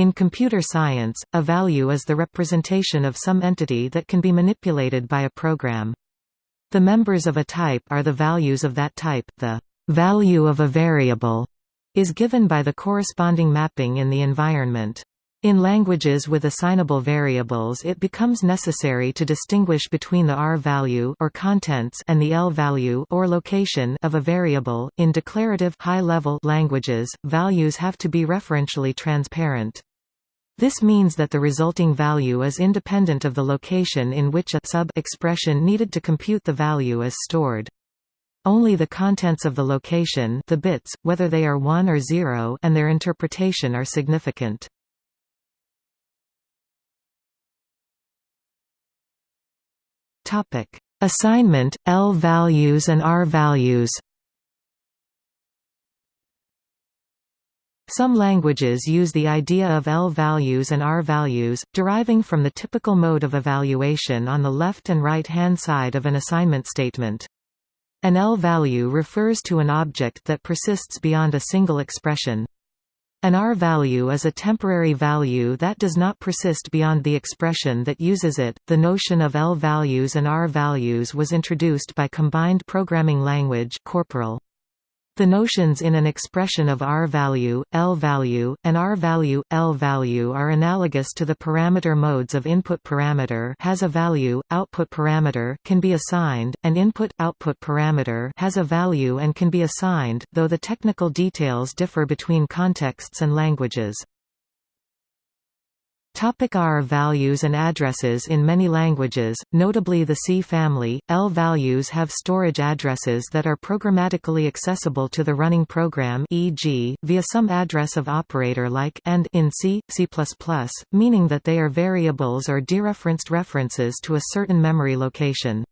In computer science, a value is the representation of some entity that can be manipulated by a program. The members of a type are the values of that type. The value of a variable is given by the corresponding mapping in the environment. In languages with assignable variables it becomes necessary to distinguish between the R value or contents and the L value or location of a variable. In declarative high-level languages, values have to be referentially transparent. This means that the resulting value is independent of the location in which a sub-expression needed to compute the value is stored. Only the contents of the location the bits, whether they are 1 or 0 and their interpretation are significant. Assignment, L values and R values. Some languages use the idea of L values and R values, deriving from the typical mode of evaluation on the left and right-hand side of an assignment statement. An L value refers to an object that persists beyond a single expression. An R value is a temporary value that does not persist beyond the expression that uses it. The notion of L values and R values was introduced by combined programming language Corporal. The notions in an expression of R-value, L-value, and R-value, L-value are analogous to the parameter modes of input parameter has a value, output parameter can be assigned, and input-output parameter has a value and can be assigned, though the technical details differ between contexts and languages. Topic R values and addresses In many languages, notably the C family, L values have storage addresses that are programmatically accessible to the running program e.g., via some address of operator like and in C, C++, meaning that they are variables or dereferenced references to a certain memory location.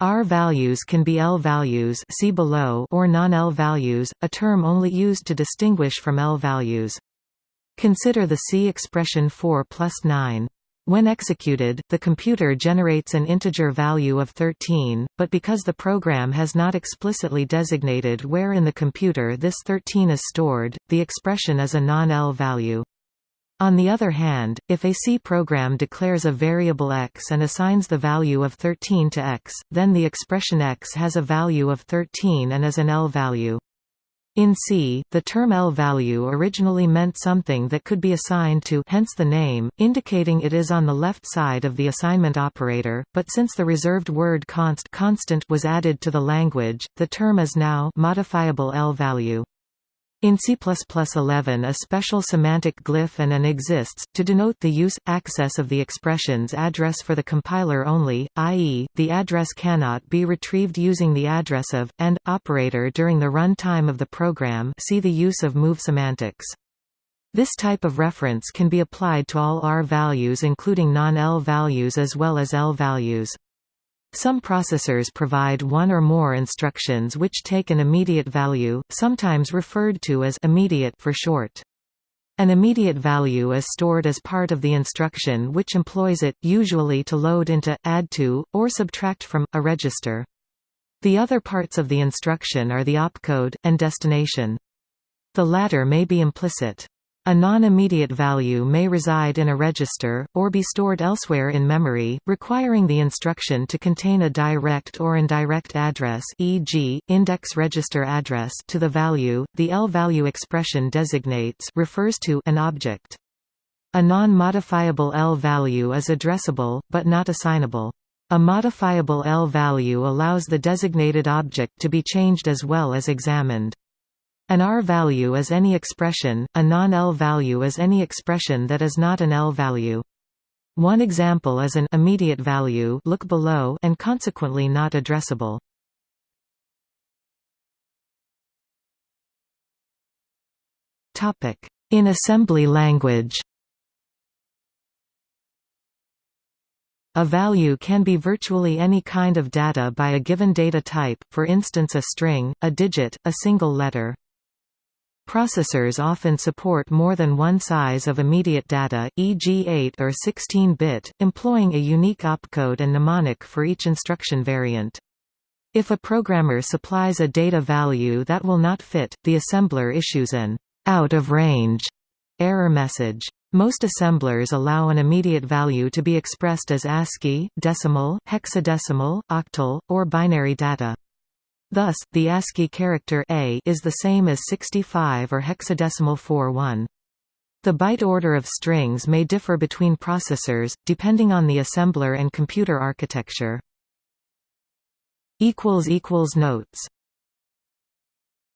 R values can be L values see below or non-L values, a term only used to distinguish from L values. Consider the C expression 4 plus 9. When executed, the computer generates an integer value of 13, but because the program has not explicitly designated where in the computer this 13 is stored, the expression is a non-L value. On the other hand, if a C program declares a variable x and assigns the value of 13 to x, then the expression x has a value of 13 and is an L value. In C, the term L-value originally meant something that could be assigned to hence the name, indicating it is on the left side of the assignment operator, but since the reserved word const constant was added to the language, the term is now modifiable L-value. In C++11 a special semantic glyph and an exists, to denote the use, access of the expression's address for the compiler only, i.e., the address cannot be retrieved using the address of, and, operator during the run time of the program see the use of move semantics. This type of reference can be applied to all R values including non-L values as well as L values. Some processors provide one or more instructions which take an immediate value, sometimes referred to as immediate for short. An immediate value is stored as part of the instruction which employs it, usually to load into, add to, or subtract from, a register. The other parts of the instruction are the opcode, and destination. The latter may be implicit. A non-immediate value may reside in a register, or be stored elsewhere in memory, requiring the instruction to contain a direct or indirect address e.g., index register address to the value. The L-value expression designates refers to an object. A non-modifiable L-value is addressable, but not assignable. A modifiable L-value allows the designated object to be changed as well as examined. An R value is any expression, a non-L value is any expression that is not an L value. One example is an immediate value look below and consequently not addressable. In assembly language A value can be virtually any kind of data by a given data type, for instance a string, a digit, a single letter. Processors often support more than one size of immediate data, e.g. 8 or 16-bit, employing a unique opcode and mnemonic for each instruction variant. If a programmer supplies a data value that will not fit, the assembler issues an out of range error message. Most assemblers allow an immediate value to be expressed as ASCII, decimal, hexadecimal, octal, or binary data. Thus, the ASCII character A is the same as 65 or hexadecimal 41. The byte order of strings may differ between processors, depending on the assembler and computer architecture. Notes